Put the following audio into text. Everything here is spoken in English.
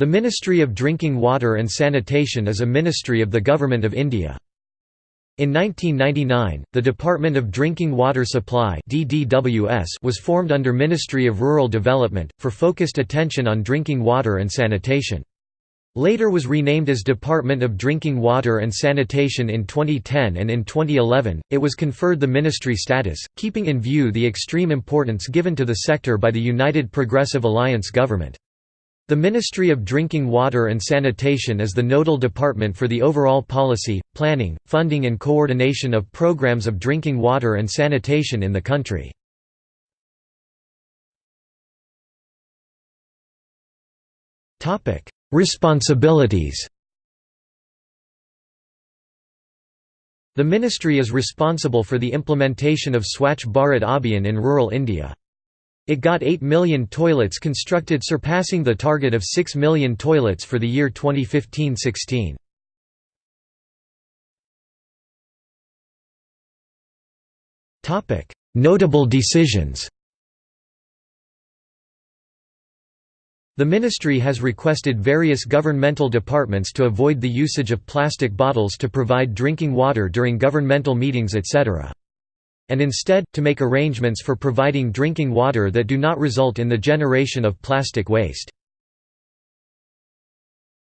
The Ministry of Drinking Water and Sanitation is a ministry of the Government of India. In 1999, the Department of Drinking Water Supply was formed under Ministry of Rural Development, for focused attention on drinking water and sanitation. Later was renamed as Department of Drinking Water and Sanitation in 2010 and in 2011, it was conferred the ministry status, keeping in view the extreme importance given to the sector by the United Progressive Alliance government. The Ministry of Drinking Water and Sanitation is the nodal department for the overall policy, planning, funding and coordination of programs of drinking water and sanitation in the country. Responsibilities The ministry is responsible for the implementation of Swachh Bharat Abhiyan in rural India. It got 8 million toilets constructed surpassing the target of 6 million toilets for the year 2015–16. Notable decisions The ministry has requested various governmental departments to avoid the usage of plastic bottles to provide drinking water during governmental meetings etc and instead, to make arrangements for providing drinking water that do not result in the generation of plastic waste.